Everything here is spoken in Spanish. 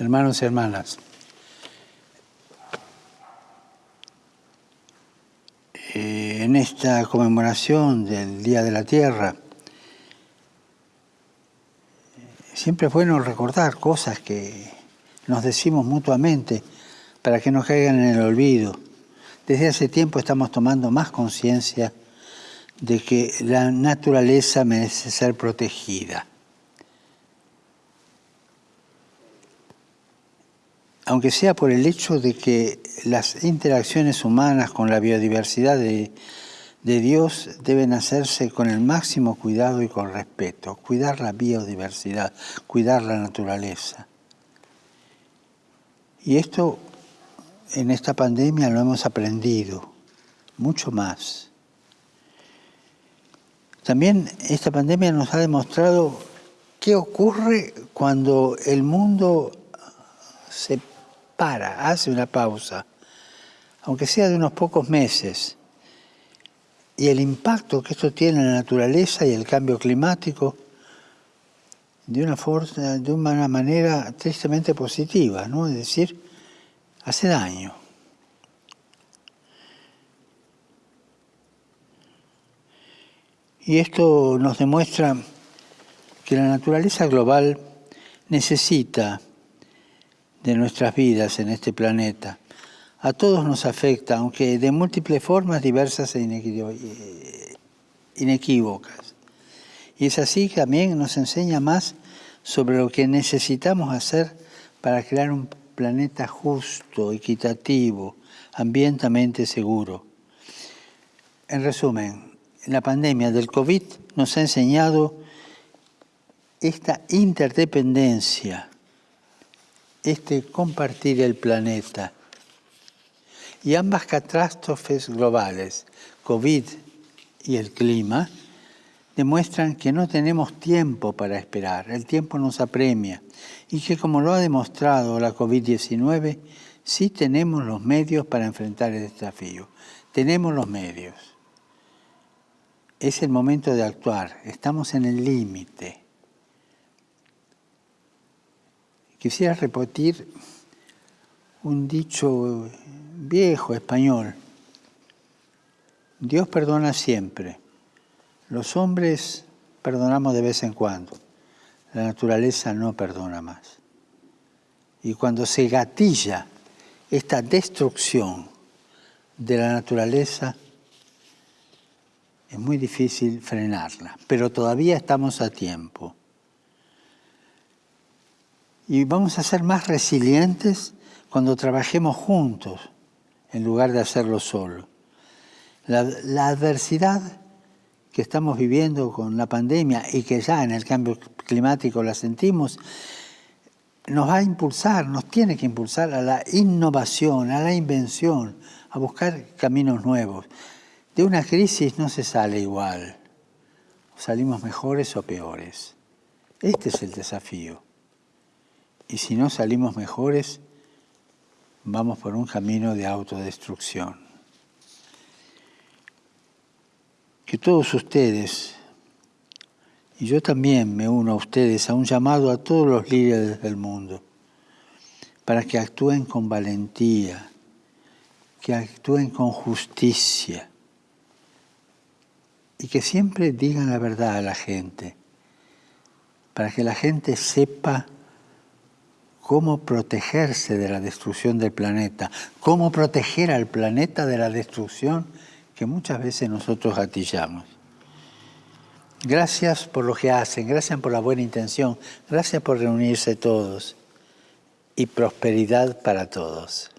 hermanos y hermanas. Eh, en esta conmemoración del Día de la Tierra, siempre es bueno recordar cosas que nos decimos mutuamente para que no caigan en el olvido. Desde hace tiempo estamos tomando más conciencia de que la naturaleza merece ser protegida. Aunque sea por el hecho de que las interacciones humanas con la biodiversidad de, Dios deben hacerse con el máximo cuidado y con respeto, cuidar la biodiversidad, cuidar la naturaleza. Y esto en esta pandemia lo hemos aprendido, mucho más. También esta pandemia nos ha demostrado qué ocurre cuando el mundo se para, hace una pausa, aunque sea de unos pocos meses, y el impacto que esto tiene en la naturaleza y el cambio climático de una, forma, de una manera tristemente positiva, ¿no? es decir, hace daño. Y esto nos demuestra que la naturaleza global necesita de nuestras vidas en este planeta. A todos nos afecta, aunque de múltiples formas diversas e inequívocas. Y es así que también nos enseña más sobre lo que necesitamos hacer para crear un planeta justo, equitativo, ambientalmente seguro. En resumen, la pandemia del COVID nos ha enseñado esta interdependencia este compartir el planeta. Y ambas catástrofes globales, COVID y el clima, demuestran que no tenemos tiempo para esperar, el tiempo nos apremia y que como lo ha demostrado la COVID-19, sí tenemos los medios para enfrentar el desafío, tenemos los medios. Es el momento de actuar, estamos en el límite. Quisiera repetir un dicho viejo español. Dios perdona siempre. Los hombres perdonamos de vez en cuando. La naturaleza no perdona más. Y cuando se gatilla esta destrucción de la naturaleza, es muy difícil frenarla, pero todavía estamos a tiempo y vamos a ser más resilientes cuando trabajemos juntos en lugar de hacerlo solo. La, adversidad que estamos viviendo con la pandemia y que ya en el cambio climático la sentimos, nos va a impulsar, nos tiene que impulsar a la innovación, a la invención, a buscar caminos nuevos. De una crisis no se sale igual, salimos mejores o peores. Este es el desafío y si no salimos mejores, vamos por un camino de autodestrucción. Que todos ustedes, y yo también me uno a ustedes, a un llamado a todos los líderes del mundo, para que actúen con valentía, que actúen con justicia y que siempre digan la verdad a la gente, para que la gente sepa cómo protegerse de la destrucción del planeta, cómo proteger al planeta de la destrucción que muchas veces nosotros gatillamos. Gracias por lo que hacen, gracias por la buena intención, gracias por reunirse todos y prosperidad para todos.